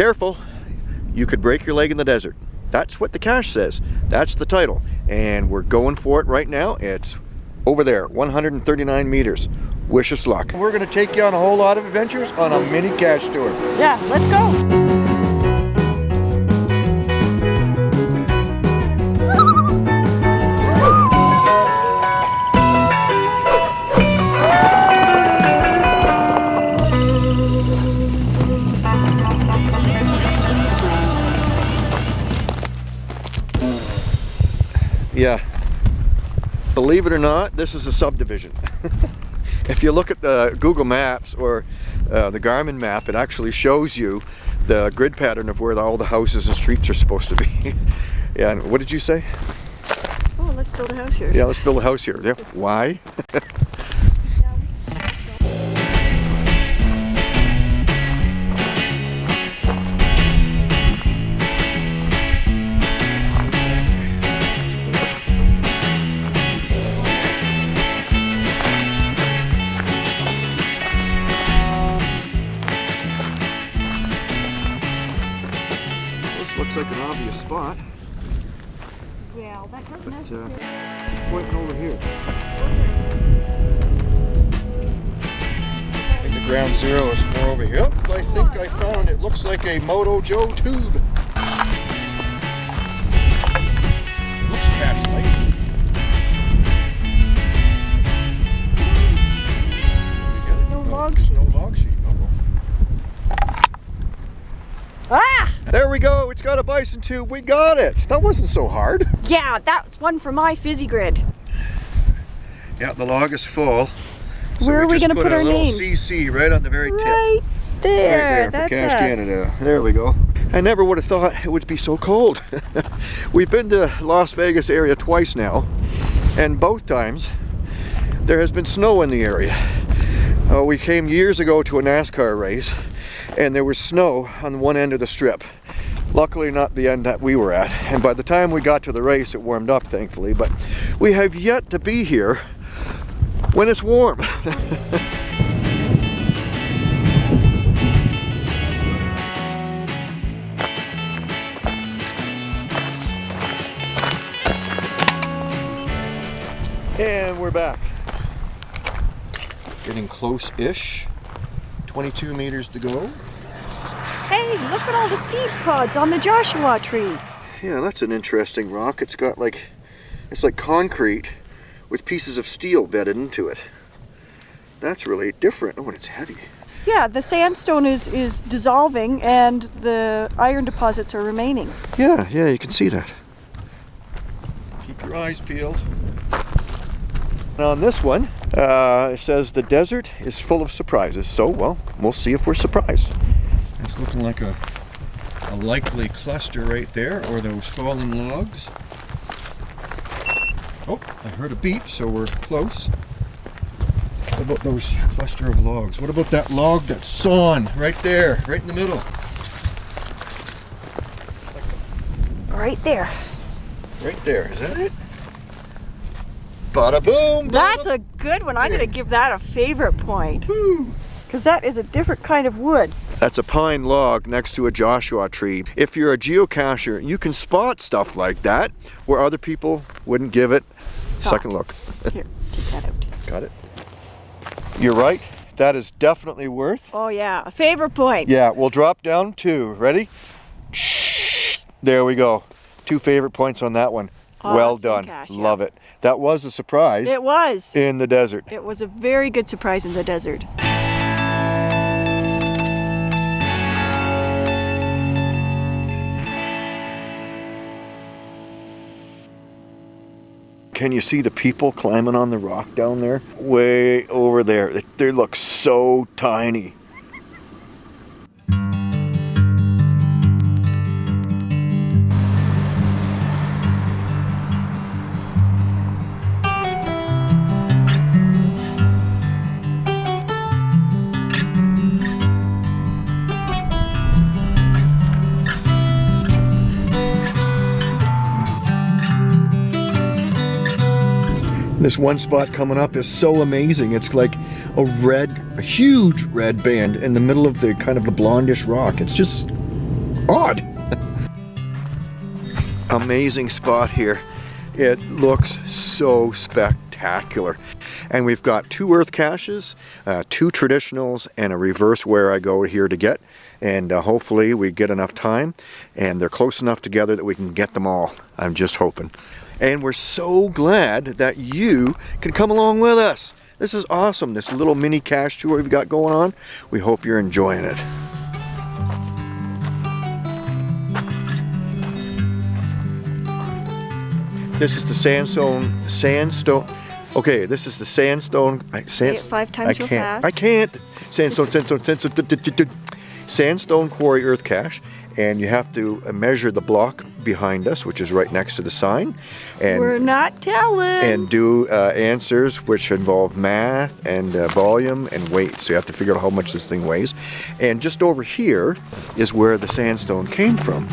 Careful, you could break your leg in the desert. That's what the cache says. That's the title. And we're going for it right now. It's over there, 139 meters. Wish us luck. We're gonna take you on a whole lot of adventures on a mini cache tour. Yeah, let's go. Believe it or not, this is a subdivision. if you look at the Google Maps or uh, the Garmin map, it actually shows you the grid pattern of where all the houses and streets are supposed to be. yeah, and what did you say? Oh, let's build a house here. Yeah, let's build a house here. Yeah. Why? looks like an obvious spot. Yeah, that doesn't but, uh, Just pointing over here. I think the ground zero is more over here. Yep, I think I found it. Looks like a Moto Joe tube. Looks cache-like. No log sheet. No log sheet. Ah! There we go. It's got a bison tube. We got it. That wasn't so hard. Yeah, that's one for my fizzy grid. Yeah, the log is full. So Where we are we going to put, our name? CC right on the very tip. Right there. Right there that's for Cache us. Canada. There we go. I never would have thought it would be so cold. We've been to Las Vegas area twice now, and both times there has been snow in the area. Uh, we came years ago to a NASCAR race and there was snow on one end of the strip. Luckily not the end that we were at. And by the time we got to the race, it warmed up, thankfully. But we have yet to be here when it's warm. and we're back. Getting close-ish. 22 meters to go. Hey, look at all the seed pods on the Joshua tree. Yeah, that's an interesting rock. It's got like, it's like concrete with pieces of steel bedded into it. That's really different. Oh, and it's heavy. Yeah, the sandstone is, is dissolving and the iron deposits are remaining. Yeah, yeah, you can see that. Keep your eyes peeled. Now on this one, uh, it says the desert is full of surprises. So, well, we'll see if we're surprised. It's looking like a, a likely cluster right there, or those falling logs. Oh, I heard a beep, so we're close. What about those cluster of logs? What about that log that's sawn right there, right in the middle? Right there. Right there, is that it? Bada boom! Bada That's a good one. I'm going to give that a favorite point. Because that is a different kind of wood. That's a pine log next to a Joshua tree. If you're a geocacher, you can spot stuff like that where other people wouldn't give it a second look. Here, take that out. Got it. You're right. That is definitely worth. Oh yeah, a favorite point. Yeah, we'll drop down two. Ready? There we go. Two favorite points on that one. Awesome well done. Yeah. Love it. That was a surprise. It was. In the desert. It was a very good surprise in the desert. Can you see the people climbing on the rock down there? Way over there. They look so tiny. This one spot coming up is so amazing. It's like a red, a huge red band in the middle of the kind of the blondish rock. It's just odd. Amazing spot here. It looks so spectacular. And we've got two earth caches, uh, two traditionals, and a reverse Wherigo here to get. And uh, hopefully we get enough time and they're close enough together that we can get them all. I'm just hoping. And we're so glad that you can come along with us. This is awesome, this little mini cache tour we've got going on. We hope you're enjoying it. This is the sandstone, sandstone, okay, this is the sandstone, I, sand, it five times I real can't, fast. I can't. Sandstone, sandstone, sandstone, sandstone quarry earth cache, and you have to uh, measure the block behind us, which is right next to the sign, and We're not telling. and do uh, answers which involve math and uh, volume and weight. So you have to figure out how much this thing weighs. And just over here is where the sandstone came from.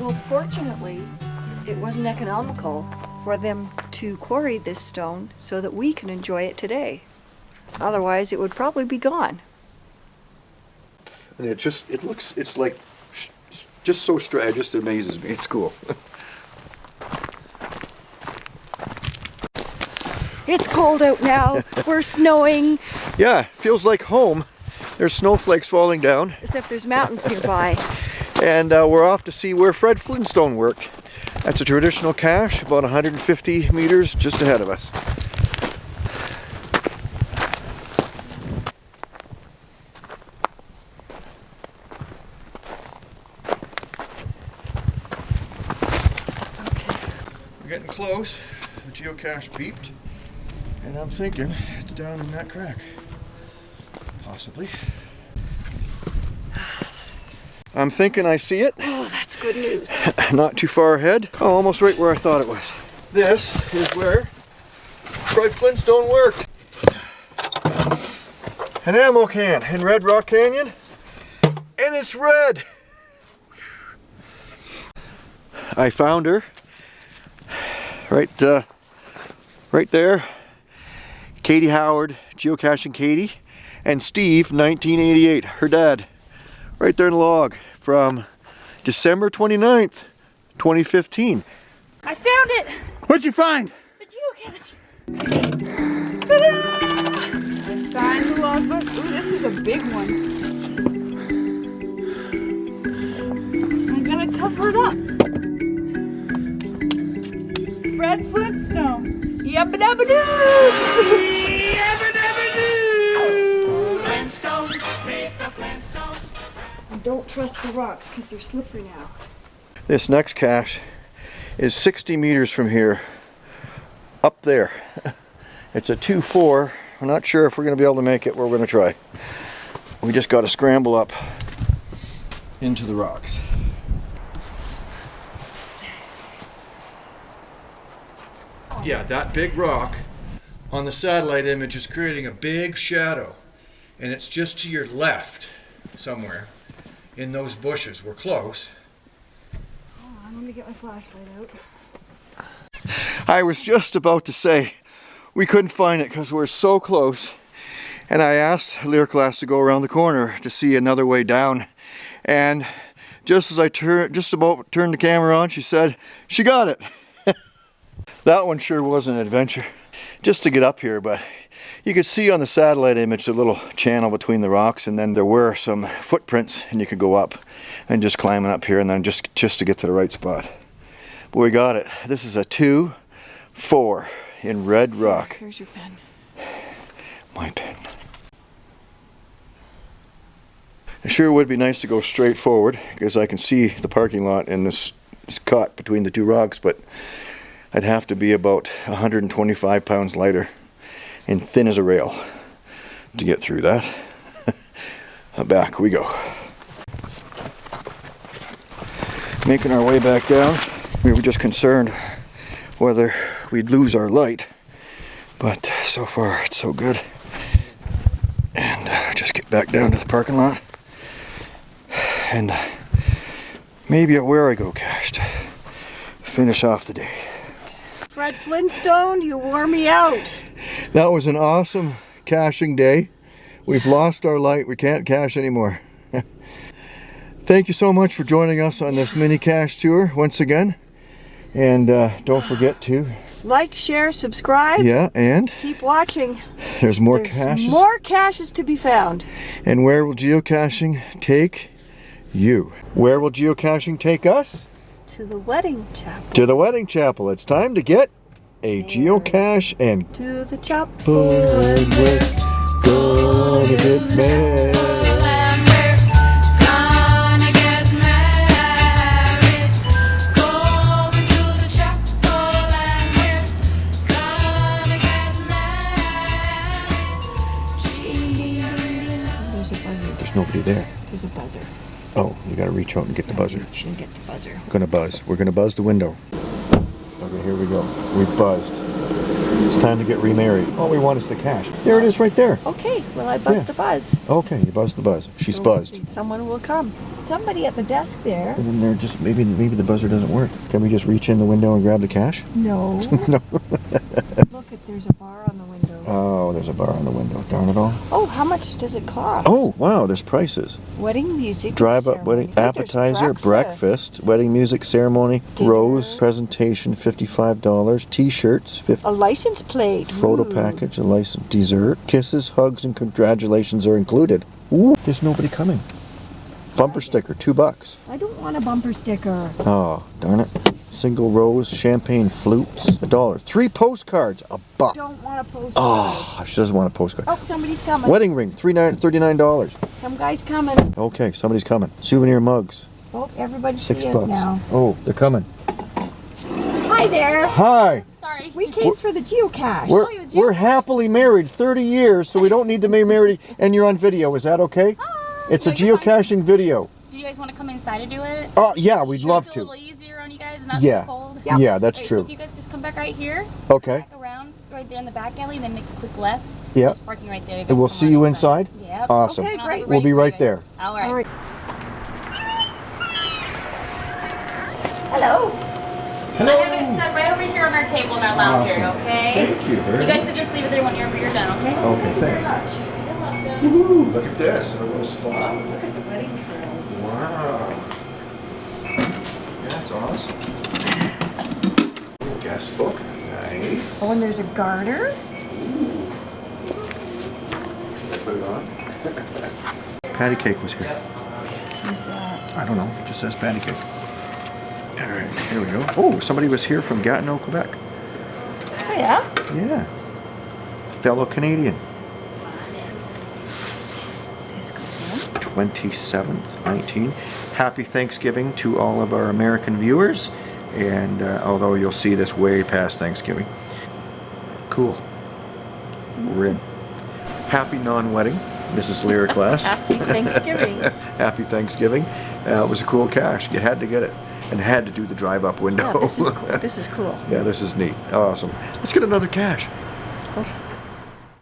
Well, fortunately, it wasn't economical for them to quarry this stone so that we can enjoy it today. Otherwise, it would probably be gone. And it just, it looks, it's like, just so straight, it just amazes me. It's cool. It's cold out now. We're snowing, yeah, feels like home. There's snowflakes falling down. except there's mountains nearby. And uh, we're off to see where Fred Flintstone worked. That's a traditional cache, about 150 meters just ahead of us. Close. The geocache beeped. And I'm thinking it's down in that crack. Possibly. I'm thinking I see it. Oh, that's good news. Not too far ahead. Oh, almost right where I thought it was. This is where Fred Flintstone worked. An ammo can in Red Rock Canyon. And it's red. I found her. Right, uh, right there. Katie Howard, geocaching Katie, and Steve, 1988, her dad. Right there in the log from December 29th, 2015. I found it! What'd you find? The geocache! Ta-da! Sign the logbook. Ooh, this is a big one. I'm gonna cover it up. Fred Flintstone. Yabba dabba doo! Yabba dabba doo! Don't trust the rocks because they're slippery now. This next cache is 60 meters from here, up there. It's a 2-4. We're not sure if we're going to be able to make it. We're going to try. We just got to scramble up into the rocks. Yeah, that big rock on the satellite image is creating a big shadow. And it's just to your left somewhere in those bushes. We're close. I'm gonna get my flashlight out. I was just about to say we couldn't find it because we're so close. And I asked Lyric Glass to go around the corner to see another way down. And just as I turn, just about turned the camera on, she said, she got it. That one sure was an adventure. Just to get up here, but you could see on the satellite image the little channel between the rocks and then there were some footprints and you could go up and just climbing up here and then just, just to get to the right spot. But we got it. This is a two, four in red rock. Here's your pen. My pen. It sure would be nice to go straight forward because I can see the parking lot and this is caught between the two rocks, but I'd have to be about 125 pounds lighter and thin as a rail to get through that. back we go. Making our way back down. We were just concerned whether we'd lose our light, but so far it's so good. And uh, just get back down to the parking lot. And maybe at Wherigo cached. Finish off the day. Fred Flintstone, you wore me out. That was an awesome caching day. We've lost our light. We can't cache anymore. Thank you so much for joining us on this mini cache tour once again. And uh, don't forget to, Like, share, subscribe. yeah, and Keep watching. there's more There's caches. More caches to be found. And where will geocaching take you? Where will geocaching take us? To the wedding chapel. To the wedding chapel. It's time to get a geocache and To the chapel. Married. Gonna get married, going to the chapel, and we're gonna get married. There's a buzzer. There's nobody there. There's a buzzer. Oh, you gotta reach out and get the buzzer. She'll get the buzzer. Gonna buzz. We're gonna buzz the window. Okay, here we go. We've buzzed. It's time to get remarried. All we want is the cash. There it is right there. Okay, well I buzzed Yeah. the buzz. Okay, you buzzed the buzz. She's So we'll buzzed. Someone will come. Somebody at the desk there. And then they're just maybe maybe the buzzer doesn't work. Can we just reach in the window and grab the cash? No. no. Look, at there's a bar on the window. Oh, there's a bar on the window. Darn it all. Oh, how much does it cost? Oh, wow, there's prices. Wedding music. Drive up wedding appetizer, breakfast, wedding music ceremony, Dinner. rose presentation, fifty-five dollars, t-shirts, fifty. A license plate. Photo Ooh. package, a license, dessert, kisses, hugs, and congratulations are included. Ooh, there's nobody coming. Bumper sticker, two bucks. I don't want a bumper sticker. Oh, darn it. Single rose, champagne flutes, a dollar. Three postcards, a buck. Don't want a postcard. Oh, she doesn't want a postcard. Oh, somebody's coming. Wedding ring, three nine thirty-nine dollars. Some guy's coming. Okay, somebody's coming. Souvenir mugs, Oh, everybody six see us now. Oh, they're coming. Hi there. Hi. Sorry. We came for the geocache. We're, oh, you we're happily married 30 years, so we don't need to be married. And you're on video. Is that okay? Hi. It's a Yeah, fine. geocaching video. Do you guys want to come inside and do it? Oh, yeah, we'd Sure love it's a to. Little easier on you guys, not Yeah. so cold. Yeah. Yeah, that's Alright, true. So if you guys just come back right here, Okay. back around right there in the back alley, and then make a quick left. Yeah. There's parking right there. And we'll see you inside? Yep. Awesome. Okay, great. We'll be right there. All right. All right. Hello. I have it set right over here on our table in our lounge area, okay? Thank you You guys can just leave it there whenever you're done, okay? Okay, thanks. Woohoo, look at this. A little spot. Awesome. Guest book. Nice. Oh, and there's a garter. Put it on. Patty cake was here. Who's that? I don't know. It just says patty cake. All right, here we go. Oh, somebody was here from Gatineau, Quebec. Oh, yeah. Yeah. Fellow Canadian. This goes in. 27th, 19. Happy Thanksgiving to all of our American viewers. And uh, although you'll see this way past Thanksgiving. Cool. We're in. Happy non-wedding. Mrs. Lyric class. Happy Thanksgiving. Happy Thanksgiving. Uh, it was a cool cache. You had to get it. And had to do the drive-up window. Yeah, this is cool. This is cool. yeah, this is neat. Awesome. Let's get another cache.